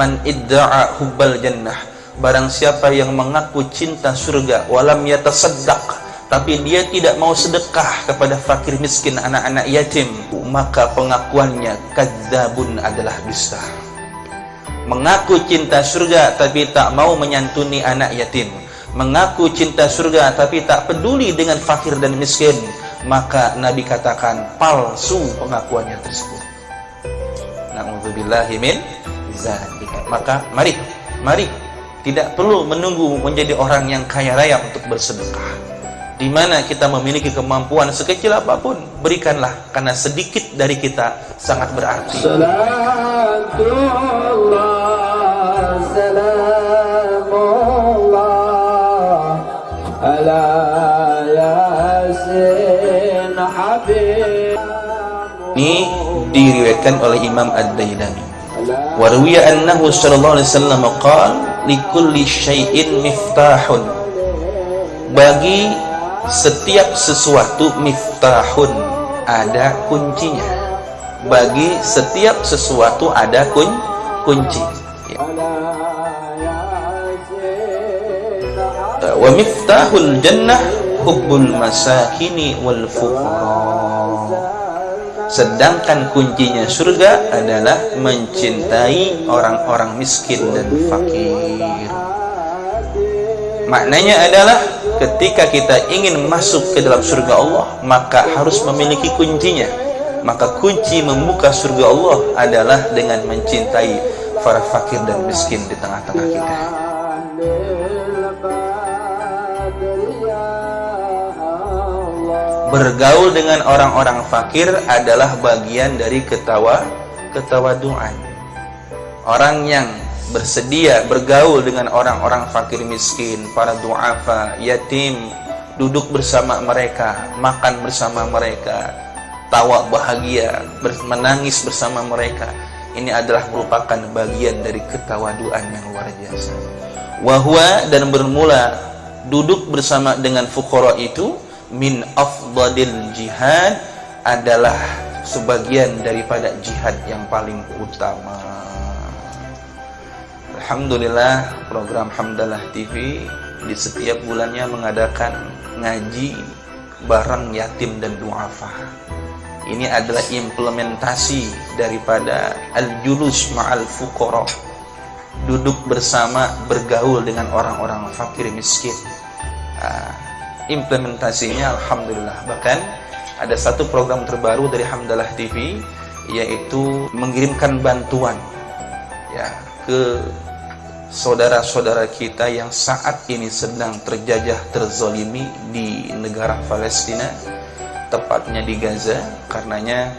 man idda'a hubbal jannah. Barang siapa yang mengaku cinta surga walam yatasaddaq. Tapi dia tidak mau sedekah kepada fakir miskin anak-anak yatim maka pengakuannya kadzabun adalah dusta. Mengaku cinta surga tapi tak mau menyantuni anak yatim. Mengaku cinta surga tapi tak peduli dengan fakir dan miskin. Maka Nabi katakan palsu pengakuannya tersebut. Na'udzubillahi min zalika maka mari mari. Tidak perlu menunggu menjadi orang yang kaya raya untuk bersedekah. Di mana kita memiliki kemampuan sekecil apa pun berikanlah karena sedikit dari kita sangat berarti. Ini diriwayatkan oleh Imam Ad-Dailami warwiya annahu sallallahu alaihi wasallam qala likulli syai'in miftahun bagi setiap sesuatu miftahun ada kuncinya. bagi setiap sesuatu ada kun kunci. Wa miftahul jannah hubbul masakini wal fuqara sedangkan kuncinya surga adalah mencintai orang-orang miskin dan fakir. Maknanya adalah ketika kita ingin masuk ke dalam surga Allah maka harus memiliki kuncinya. Maka kunci membuka surga Allah adalah dengan mencintai para fakir dan miskin di tengah-tengah kita bergaul dengan orang-orang fakir adalah bagian dari ketawa ketawaduan. Orang yang bersedia bergaul dengan orang-orang fakir miskin para duafa yatim duduk bersama mereka makan bersama mereka tawa bahagia menangis bersama mereka ini adalah merupakan bagian dari ketawaduan yang luar biasa. Wahwa dan bermula duduk bersama dengan fukara itu min afdalil jihad adalah sebagian daripada jihad yang paling utama. Alhamdulillah program Hamdalah TV di setiap bulannya mengadakan ngaji bareng yatim dan duafa ini adalah implementasi daripada al-julus ma'al fuqara. Duduk bersama bergaul dengan orang-orang fakir miskin. Ah, implementasinya Alhamdulillah. Bahkan ada satu program terbaru dari Hamdalah TV yaitu mengirimkan bantuan ya ke saudara-saudara kita yang saat ini sedang terjajah terzolimi di negara Palestina tepatnya di Gaza. Karenanya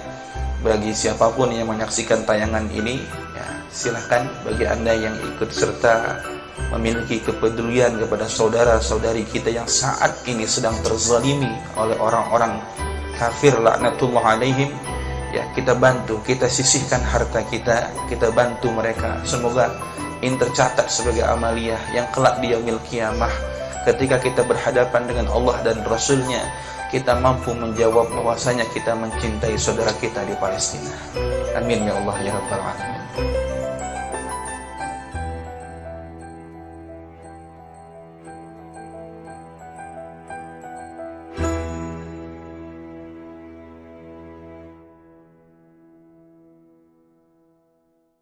bagi siapa pun yang menyaksikan tayangan ini ya, silahkan bagi anda yang ikut serta memiliki kepedulian kepada saudara-saudari kita yang saat ini sedang terzalimi oleh orang-orang kafir laknatullah alaihim. Ya kita bantu kita sisihkan harta kita kita bantu mereka. Semoga ini tercatat sebagai amaliyah yang kelak di yaumil kiamah. Ketika kita berhadapan dengan Allah dan Rasulnya kita mampu menjawab bahwasanya kita mencintai saudara kita di Palestina. Amin ya Allah ya Rabbal Alamin